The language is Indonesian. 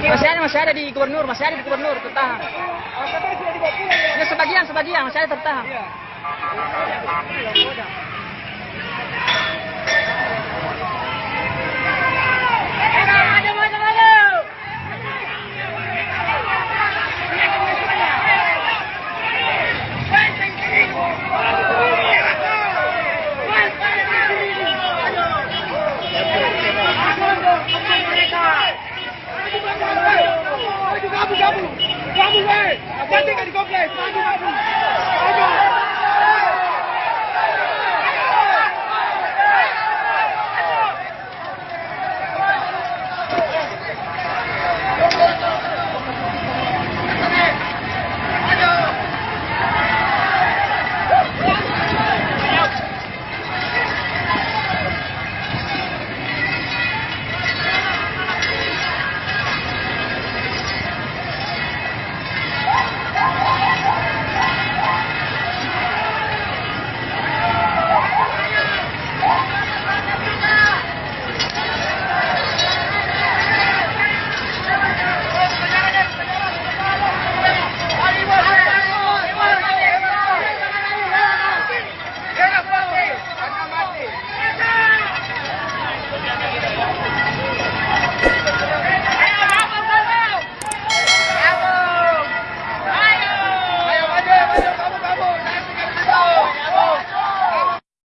Masih ada, masih ada di gubernur, masih ada di gubernur, tertahan. Ini sebagian, sebagian, masih ada tertahan.